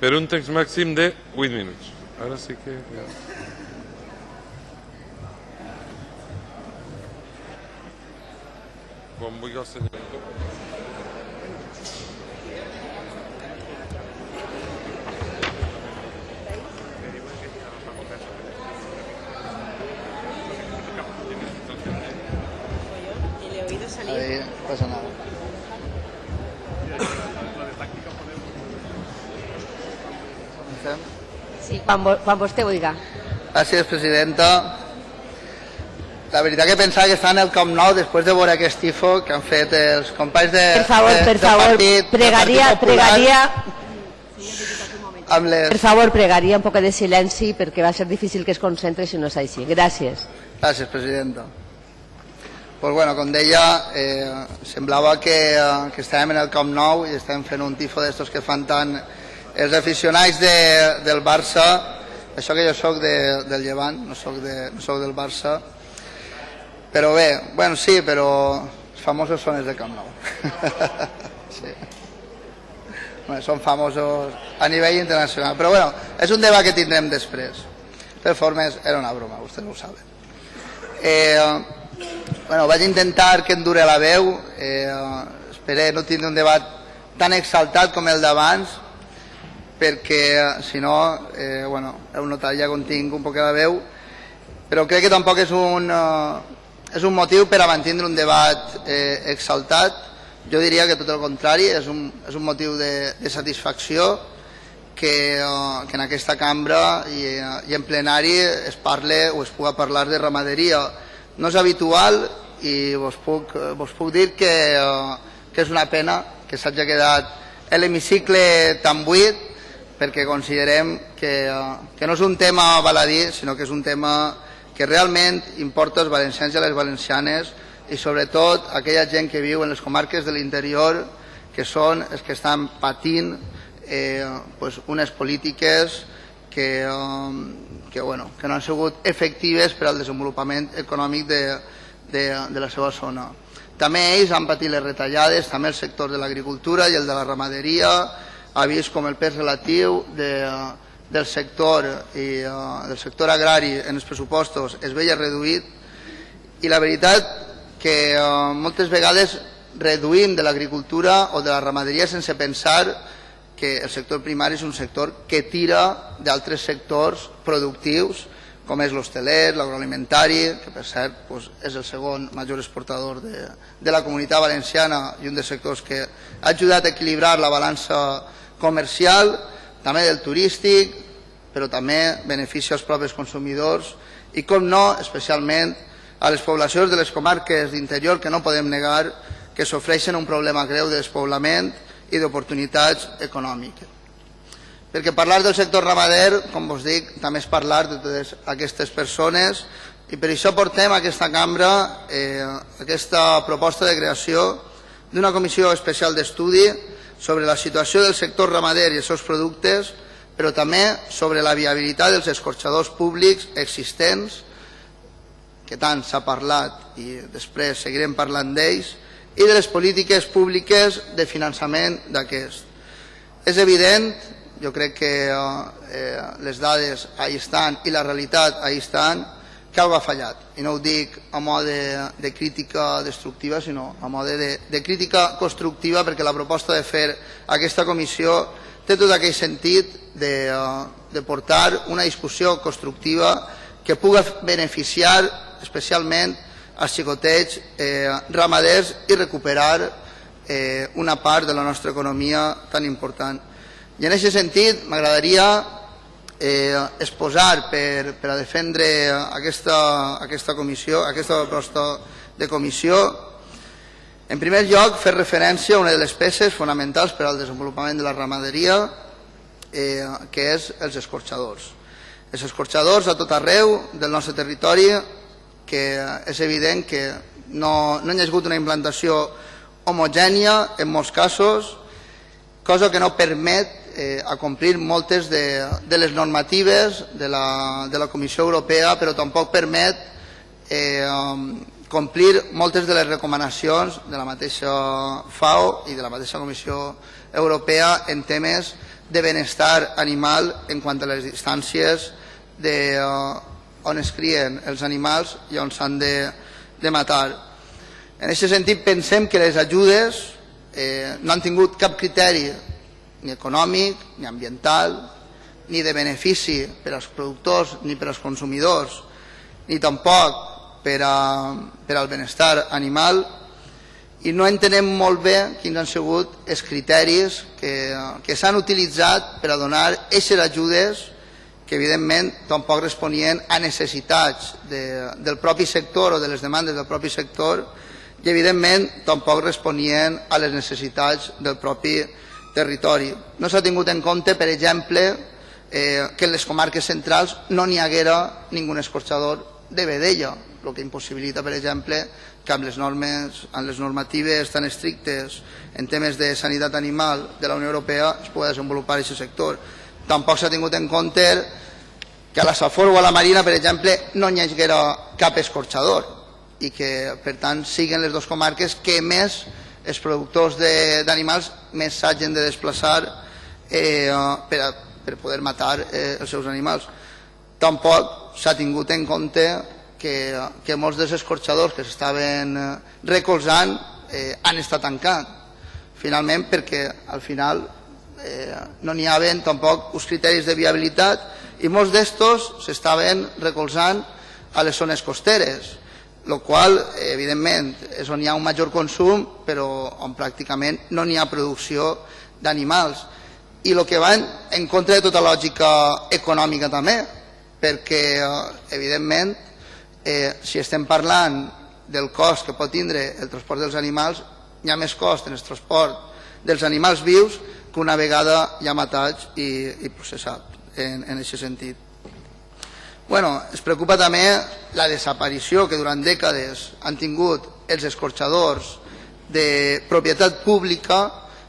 per un temps màxim de 8 minuts. Ara sí que... Ja. Quan vulgui el senyor. Ahí pasa nada. Quan, quan vostè vulgui. Gràcies, presidenta. La veritat que pensava que està en el Camp Nou després de veure aquest tifo que han fet els companys de, Per favor, de, per favor, partit, pregaria, Partit Popular pregaria, amb les... per favor, pregaria un poc de silenci perquè va ser difícil que es concentre si no és així. Gràcies. Gràcies, presidenta. Pues bueno, com deia, eh, semblava que, eh, que estàvem en el Camp Nou i estàvem fent un tifo d'estos que fan tant els aficionats de, del Barça, això que jo sóc de, del Llevant, no sóc, de, no sóc del Barça, però bé, bueno, sí, però els famosos són els de Camp Nou. sí. Bueno, són famosos a nivell internacional, però bueno, és un debat que tindrem després. Per formes, era una broma, vostès ho saben. Eh, bueno, vaig intentar que em dure la veu, eh, esperé no tindre un debat tan exaltat com el d'abans, perquè eh, si no, eh, bueno, heu notat ja com tinc un poc la veu, però crec que tampoc és un, eh, és un motiu per a un debat eh, exaltat, jo diria que tot el contrari, és un, és un motiu de, de satisfacció que, eh, que en aquesta cambra i, eh, i en plenari es parle o es puga parlar de ramaderia. No és habitual i vos puc, vos puc dir que, eh, que és una pena que s'hagi quedat l'hemicicle tan buit perquè considerem que, eh, que no és un tema baladí, sinó que és un tema que realment importa als valencians i a les valencianes i sobretot aquella gent que viu en les comarques de l'interior que són els que estan patint eh, pues unes polítiques que, eh, que, bueno, que no han sigut efectives per al desenvolupament econòmic de, de, de la seva zona. També ells han patit les retallades, també el sector de l'agricultura i el de la ramaderia ha vist com el pes relatiu de, del sector i uh, del sector agrari en els pressupostos es veia reduït i la veritat que uh, moltes vegades reduïm de l'agricultura o de la ramaderia sense pensar que el sector primari és un sector que tira d'altres sectors productius com és l'hosteler, l'agroalimentari, que per cert doncs, és el segon major exportador de, de la comunitat valenciana i un dels sectors que ha ajudat a equilibrar la balança comercial, també del turístic, però també beneficia als propis consumidors i, com no, especialment a les poblacions de les comarques d'interior que no podem negar que sofreixen un problema greu de despoblament i d'oportunitats econòmiques. Perquè parlar del sector ramader, com vos dic, també és parlar de totes aquestes persones i per això portem a aquesta cambra eh, aquesta proposta de creació d'una comissió especial d'estudi sobre la situació del sector ramader i els seus productes, però també sobre la viabilitat dels escorxadors públics existents, que tant s'ha parlat i després seguirem parlant d'ells, i de les polítiques públiques de finançament d'aquest. És evident, jo crec que eh, les dades ahí estan i la realitat ahí estan, que algo ha fallat. I no ho dic a mode de, crítica destructiva, sinó a mode de, de crítica constructiva, perquè la proposta de fer aquesta comissió té tot aquell sentit de, de portar una discussió constructiva que puga beneficiar especialment als xicotets eh, ramaders i recuperar eh, una part de la nostra economia tan important. I en aquest sentit m'agradaria eh, exposar per, per a defendre aquesta, aquesta comissió, aquesta proposta de comissió, en primer lloc, fer referència a una de les peces fonamentals per al desenvolupament de la ramaderia, eh, que és els escorxadors. Els escorxadors a tot arreu del nostre territori, que és evident que no, no hi ha hagut una implantació homogènia en molts casos, cosa que no permet eh, a complir moltes de, de les normatives de la, de la Comissió Europea, però tampoc permet eh, complir moltes de les recomanacions de la mateixa FAO i de la mateixa Comissió Europea en temes de benestar animal en quant a les distàncies de, uh, on es crien els animals i on s'han de, de matar. En aquest sentit pensem que les ajudes eh, no han tingut cap criteri ni econòmic, ni ambiental, ni de benefici per als productors ni per als consumidors, ni tampoc per, a, per al benestar animal. I no entenem molt bé quins han sigut els criteris que, que s'han utilitzat per a donar aquestes ajudes que evidentment tampoc responien a necessitats de, del propi sector o de les demandes del propi sector i evidentment tampoc responien a les necessitats del propi territori. No s'ha tingut en compte, per exemple, eh, que en les comarques centrals no n'hi haguera ningú escorxador de vedella, el que impossibilita, per exemple, que amb les normes, amb les normatives tan estrictes en temes de sanitat animal de la Unió Europea es pugui desenvolupar aquest sector. Tampoc s'ha tingut en compte que a la Safor o a la Marina, per exemple, no hi haguera cap escorxador i que, per tant, siguin les dues comarques que més els productors d'animals més s'hagin de desplaçar eh, per, a, per poder matar eh, els seus animals. Tampoc s'ha tingut en compte que, que molts dels escorxadors que s'estaven eh, recolzant eh, han estat tancats. Finalment, perquè al final eh, no n'hi havia tampoc uns criteris de viabilitat i molts d'estos s'estaven recolzant a les zones costeres el qual, evidentment, és on hi ha un major consum, però on pràcticament no n'hi ha producció d'animals. I el que va en contra de tota lògica econòmica també, perquè, eh, evidentment, eh, si estem parlant del cost que pot tindre el transport dels animals, hi ha més cost en el transport dels animals vius que una vegada ja matats i, i processat en, en aquest sentit. Bueno, es preocupa també la desaparició que durant dècades han tingut els escorxadors de propietat pública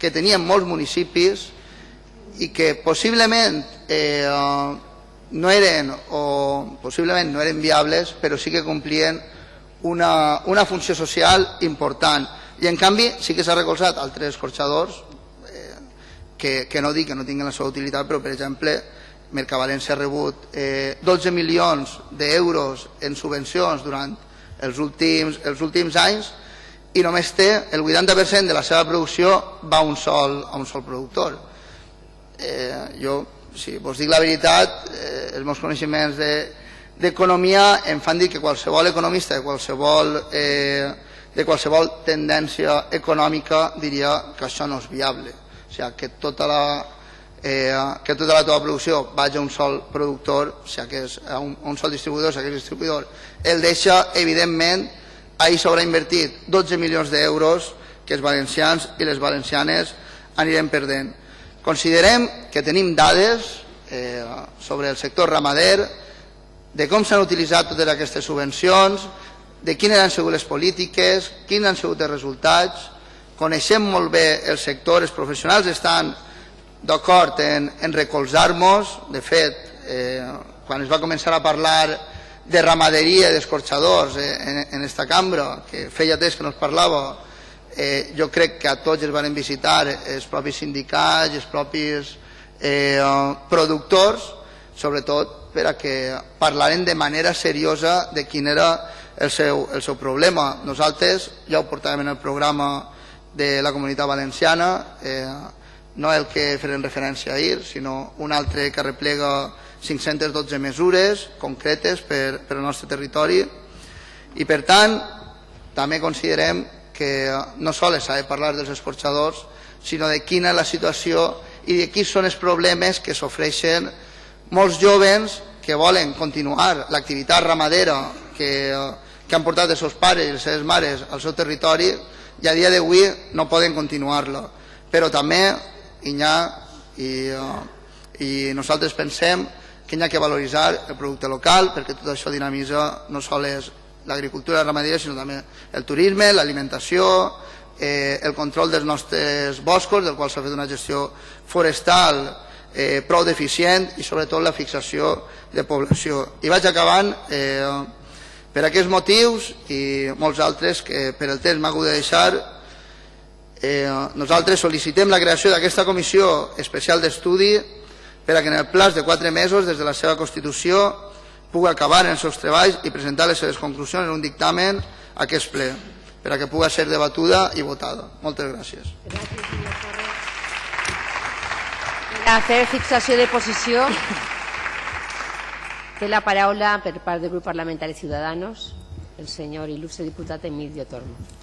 que tenien molts municipis i que possiblement eh, no eren o possiblement no eren viables però sí que complien una, una funció social important. I en canvi sí que s'ha recolzat altres escorxadors eh, que, que no dic que no tinguin la seva utilitat però per exemple Mercavalència ha rebut eh, 12 milions d'euros en subvencions durant els últims, els últims anys i només té el 80% de la seva producció va a un sol, a un sol productor. Eh, jo, si vos dic la veritat, eh, els meus coneixements d'economia de, em fan dir que qualsevol economista qualsevol, eh, de qualsevol tendència econòmica diria que això no és viable. O sigui, que tota la, eh, que tota la teva producció vagi a un sol productor, o sigui, que és a un, a un sol distribuïdor, que el distribuïdor el deixa, evidentment, ahir s'haurà invertit 12 milions d'euros que els valencians i les valencianes anirem perdent. Considerem que tenim dades eh, sobre el sector ramader, de com s'han utilitzat totes aquestes subvencions, de quines han sigut les polítiques, quins han sigut els resultats, coneixem molt bé el sector, els professionals estan d'acord en, en recolzar-nos. De fet, eh, quan es va començar a parlar de ramaderia i d'escorxadors eh, en, en esta cambra, que feia temps que no es parlava, eh, jo crec que a tots els van visitar els propis sindicats, els propis eh, productors, sobretot per a que parlaren de manera seriosa de quin era el seu, el seu problema. Nosaltres ja ho portàvem en el programa de la comunitat valenciana, eh, no el que farem referència ahir, sinó un altre que replega 512 mesures concretes per, per al nostre territori. I per tant també considerem que no sols s'ha de parlar dels escorxadors sinó de quina és la situació i de quins són els problemes que s'ofreixen molts jovens que volen continuar l'activitat ramadera que, que han portat els seus pares i les seves mares al seu territori i a dia d'avui no poden continuar-la. Però també Inyà i, uh, i nosaltres pensem que hi ha que valoritzar el producte local perquè tot això dinamitza no sols l'agricultura i la ramaderia sinó també el turisme, l'alimentació, eh, el control dels nostres boscos, del qual s'ha fet una gestió forestal eh, prou deficient i sobretot la fixació de població. I vaig acabant eh, per aquests motius i molts altres que per el temps m'ha hagut de deixar Eh, nosaltres sol·licitem la creació d'aquesta comissió especial d'estudi per a que en el plaç de quatre mesos des de la seva constitució pugui acabar els seus treballs i presentar les seves conclusions en un dictamen a aquest ple, per a que pugui ser debatuda i votada. Moltes gràcies. Per a fer fixació de posició té la paraula per part del grup parlamentari Ciudadanos el senyor il·lustre diputat Emilio Tormo.